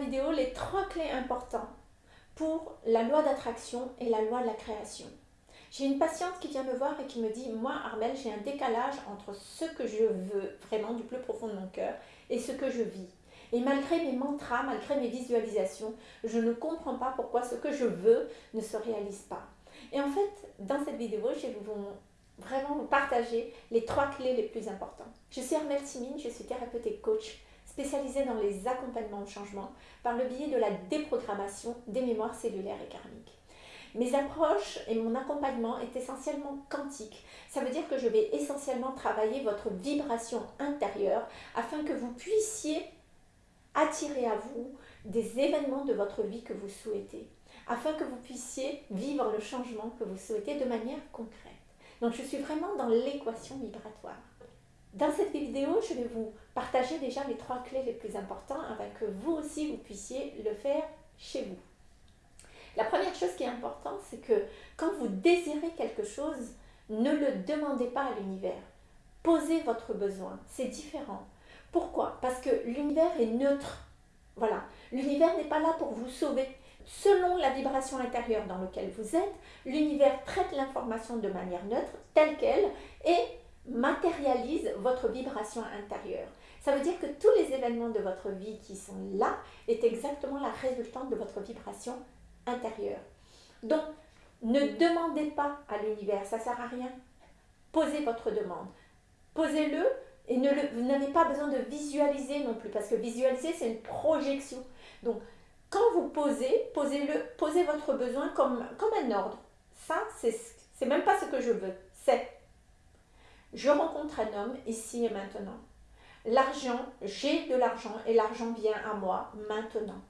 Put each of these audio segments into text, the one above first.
vidéo les trois clés importantes pour la loi d'attraction et la loi de la création. J'ai une patiente qui vient me voir et qui me dit « Moi, Armel, j'ai un décalage entre ce que je veux vraiment du plus profond de mon cœur et ce que je vis. Et malgré mes mantras, malgré mes visualisations, je ne comprends pas pourquoi ce que je veux ne se réalise pas. » Et en fait, dans cette vidéo, je vais vraiment vous partager les trois clés les plus importantes. Je suis Armel Simine, je suis thérapeute et coach spécialisée dans les accompagnements au changement par le biais de la déprogrammation des mémoires cellulaires et karmiques. Mes approches et mon accompagnement est essentiellement quantique. Ça veut dire que je vais essentiellement travailler votre vibration intérieure afin que vous puissiez attirer à vous des événements de votre vie que vous souhaitez, afin que vous puissiez vivre le changement que vous souhaitez de manière concrète. Donc je suis vraiment dans l'équation vibratoire. Dans cette vidéo, je vais vous partager déjà les trois clés les plus importantes afin que vous aussi vous puissiez le faire chez vous. La première chose qui est importante, c'est que quand vous désirez quelque chose, ne le demandez pas à l'univers. Posez votre besoin, c'est différent. Pourquoi? Parce que l'univers est neutre. Voilà, l'univers n'est pas là pour vous sauver. Selon la vibration intérieure dans laquelle vous êtes, l'univers traite l'information de manière neutre, telle qu'elle, et matérialise votre vibration intérieure. Ça veut dire que tous les événements de votre vie qui sont là est exactement la résultante de votre vibration intérieure. Donc, ne demandez pas à l'univers, ça ne sert à rien. Posez votre demande. Posez-le et ne vous n'avez pas besoin de visualiser non plus, parce que visualiser, c'est une projection. Donc, quand vous posez, posez-le, posez votre besoin comme, comme un ordre. Ça, c'est même pas ce que je veux. C'est, je rencontre un homme ici et maintenant. L'argent, j'ai de l'argent et l'argent vient à moi maintenant.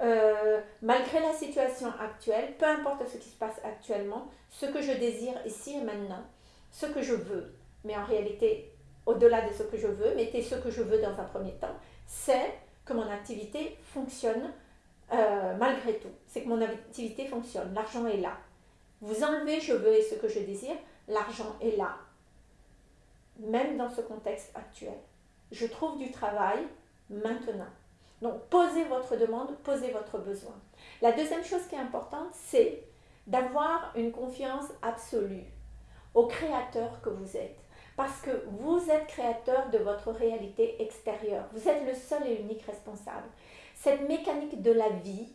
Euh, malgré la situation actuelle, peu importe ce qui se passe actuellement, ce que je désire ici et maintenant, ce que je veux, mais en réalité, au-delà de ce que je veux, mettez ce que je veux dans un premier temps, c'est que mon activité fonctionne euh, malgré tout. C'est que mon activité fonctionne, l'argent est là. Vous enlevez je veux et ce que je désire, l'argent est là. Même dans ce contexte actuel. Je trouve du travail maintenant. Donc, posez votre demande, posez votre besoin. La deuxième chose qui est importante, c'est d'avoir une confiance absolue au créateur que vous êtes. Parce que vous êtes créateur de votre réalité extérieure. Vous êtes le seul et unique responsable. Cette mécanique de la vie,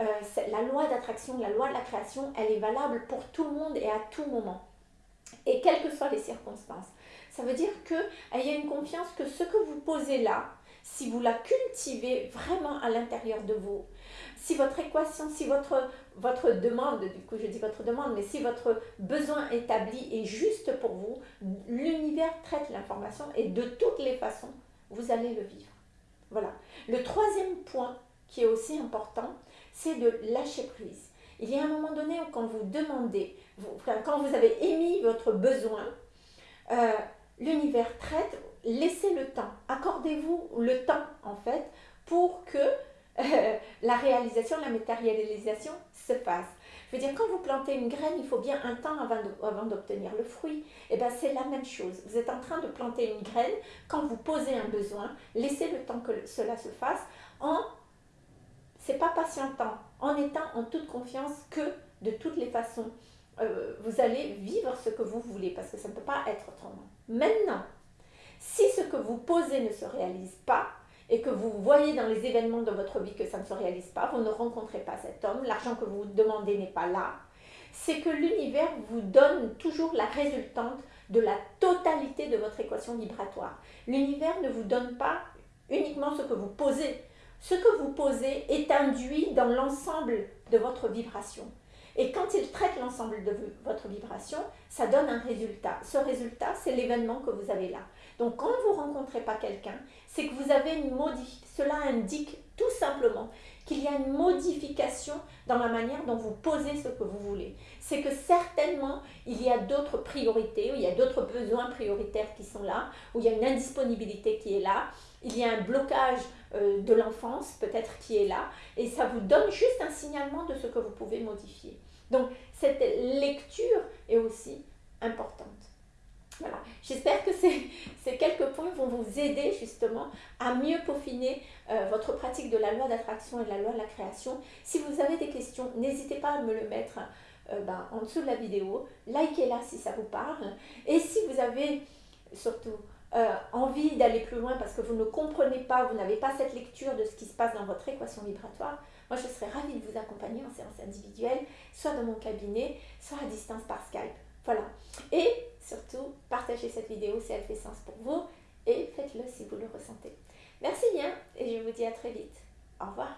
euh, la loi d'attraction, la loi de la création, elle est valable pour tout le monde et à tout moment. Et quelles que soient les circonstances. Ça veut dire qu'il y a une confiance que ce que vous posez là, si vous la cultivez vraiment à l'intérieur de vous, si votre équation, si votre, votre demande, du coup je dis votre demande, mais si votre besoin établi est juste pour vous, l'univers traite l'information et de toutes les façons, vous allez le vivre. Voilà. Le troisième point qui est aussi important, c'est de lâcher prise. Il y a un moment donné où quand vous demandez, quand vous avez émis votre besoin, euh, l'univers traite laissez le temps, accordez-vous le temps en fait pour que euh, la réalisation, la matérialisation se fasse. Je veux dire, quand vous plantez une graine, il faut bien un temps avant d'obtenir le fruit. Et eh bien, c'est la même chose. Vous êtes en train de planter une graine, quand vous posez un besoin, laissez le temps que cela se fasse en, c'est pas patientant, en étant en toute confiance que de toutes les façons, euh, vous allez vivre ce que vous voulez, parce que ça ne peut pas être autrement. Maintenant, si ce que vous posez ne se réalise pas, et que vous voyez dans les événements de votre vie que ça ne se réalise pas, vous ne rencontrez pas cet homme, l'argent que vous demandez n'est pas là, c'est que l'univers vous donne toujours la résultante de la totalité de votre équation vibratoire. L'univers ne vous donne pas uniquement ce que vous posez. Ce que vous posez est induit dans l'ensemble de votre vibration. Et quand il traite l'ensemble de votre vibration, ça donne un résultat. Ce résultat, c'est l'événement que vous avez là. Donc quand vous rencontrez pas quelqu'un, c'est que vous avez une modification. Cela indique tout simplement qu'il y a une modification dans la manière dont vous posez ce que vous voulez. C'est que certainement, il y a d'autres priorités, ou il y a d'autres besoins prioritaires qui sont là, où il y a une indisponibilité qui est là, il y a un blocage euh, de l'enfance peut-être qui est là, et ça vous donne juste un signalement de ce que vous pouvez modifier. Donc, cette lecture est aussi importante. Voilà, j'espère que ces, quelques points vont vous aider justement à mieux peaufiner euh, votre pratique de la loi d'attraction et de la loi de la création. Si vous avez des questions, n'hésitez pas à me le mettre euh, ben, en dessous de la vidéo. Likez-la si ça vous parle. Et si vous avez surtout euh, envie d'aller plus loin parce que vous ne comprenez pas, vous n'avez pas cette lecture de ce qui se passe dans votre équation vibratoire, moi je serais ravie de vous accompagner en séance individuelle, soit dans mon cabinet, soit à distance par Skype. Voilà. Et surtout, partagez cette vidéo si elle fait sens pour vous et faites-le si vous le ressentez. Merci bien et je vous dis à très vite. Au revoir.